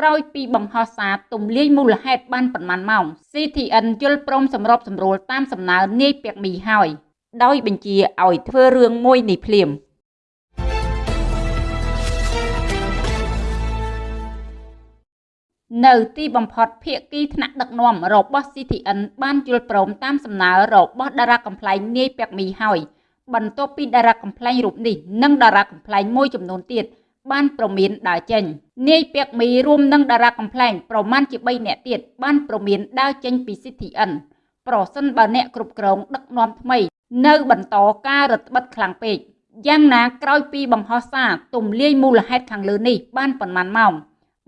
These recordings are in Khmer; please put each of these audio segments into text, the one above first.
ក្រោយពីបង្ហោះសារទំលាយមូលហេតុបានប៉ុន្មានម៉ោង CTN យល់ព្រមសម្របសម្រួលតាមសំណើនាយពាក់មីហើយដោយបញ្ជាឲ្យធ្វើរឿងមួយនេះភ្លាមនៅទីបំផុតភាគីថ្នាក់ដឹកនាំរបស់ CTN បានយល់ព្រមតាមសំណើរបស់តារាកំ pl ែងនាយពាក់មីហើយបន្ទាប់ពីតារាកំ pl ែងរូបនេះនិងតារាកំ pl ែងមួយចំនួនទៀត បានប្រមានដើរចេញនាយពាក់មីរួមនឹងតារាកំ pl ែងប្រមាណជា3នាក់ទៀតបានប្រមានដើរចេញពី CTN ប្រសិនបើអ្នកគ្រប់គ្រងដឹកនាំថ្មី នៅបន្តការរឹតបន្តឹងខ្លាំងពេកយ៉ាងណាក្រោយពីបង្ហោះសារទំលាយមូលហេតុខាងលើនេះបានប៉ុន្មានម៉ោង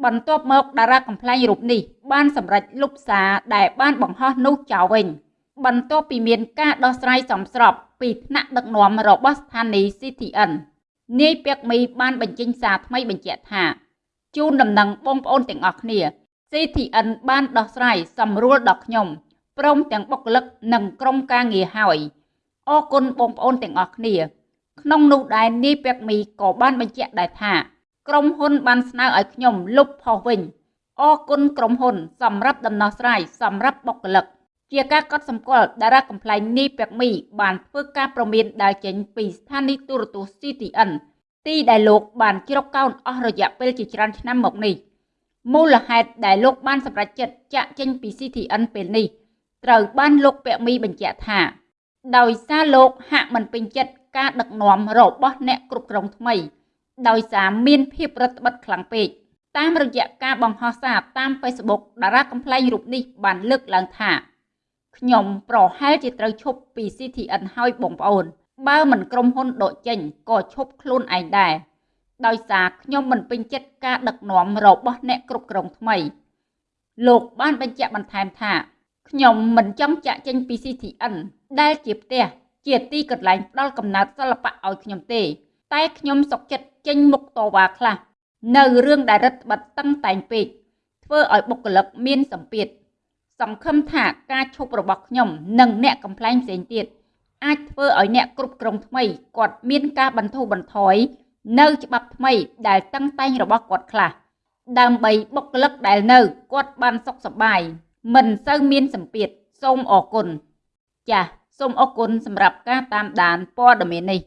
បន្ទាប់មកតារាកំ pl ែងរូបនេះបានសម្រេចលុបសារដែលបានបង្ហោះនោះចោលវិញបន្ទាប់ពីមានការដោះស្រាយសំស្របពីថ្នាក់ដឹកនាំរបស់ស្ថានីយ៍ CTN នាយពាក់មីបានបញ្ចេញសារថ្មីបញ្ជាក់ថាជូនដំណឹងបងប្អូនទាំងអស់គ្នា CTN បានដោះស្រាយសម្រួលដល់ខ្ញុំព្រមទាំងបុគ្គលិកនិងក្រុមការងារហើយអរគុណបងប្អូនទាំងអស់គ្នា ក្នុងនោះដែរនាយពាក់មីក៏បានបញ្ជាក់ដែរថា ក្រុមហ៊ុនបានស្នើឲ្យខ្ញុំលុបផុសវិញអរគុណក្រុមហ៊ុនសម្រាប់ដំណោះស្រាយសម្រាប់បុគ្គលិក ជាការកត់សម្គាល់តារាកំ pl ែងនីពាក់មី បានធ្វើការប្រមានដើរចេញពីស្ថានីយទូរទស្សន៍ CTN ទីដែលលោកបានជ្រកកោនអស់រយៈពេលជាច្រើនឆ្នាំមកនេះមូលហេតុដែលលោកបានសម្រេចចិត្តចាក់ចេញពី CTN ពេលនេះត្រូវបានលោកពាក់មីបញ្ជាក់ថា ដោយសារលោកហាក់មិនពេញចិត្តការដឹកនាំរបស់អ្នកគ្រប់គ្រងថ្មី ដោយសារមានភាពរឹតបន្តឹងខ្លាំងពេកតាមរយៈការបង្ហោះសារតាម Facebook តារាកំ pl ែងរូបនេះបានលើកឡើងថា ខ្ញុំប្រហែលជាត្រូវឈប់ពី CTN ហើយបងប្អូន បើមិនក្រុមហ៊ុនដកចេញក៏ឈប់ខ្លួនឯងដែរដោយសារខ្ញុំមិនពេញចិត្តការដឹកនាំរបស់អ្នកគ្រប់គ្រងថ្មី លោកបានបញ្ជាក់បន្ថែមថាខ្ញុំមិនចង់ចាក់ចេញពី CTN ដែលជាផ្ទះជាទីកន្លែងផ្ដល់កំណើតសិល្បៈឲ្យខ្ញុំទេ តែខ្ញុំសុកចិត្តចេញមុខតវ៉ាខ្លះនៅរឿងដែលរដ្ឋបတ်តឹងតែងពេកធ្វើឲ្យបុគ្គលិកមានសម្ពាធ សង្ឃឹមថាការឈប់របស់ខ្ញុំនិងអ្នកកំ pl ែងផ្សេងទៀតអាចធ្វើឲ្យអ្នកគ្រប់គ្រងថ្មីគាត់មានការបន្ធូរបន្ថយនៅច្បាប់ថ្មីដែលតឹងតែងរបស់គាត់ខ្លះដើម្បីបុគ្គលិកដែលនៅគាត់បានសុខសប្បាយមិនសូវមានសម្ពាធសូមអរគុណចាសសូមអរគុណសម្រាប់ការតាមដានព័ត៌មាននេះ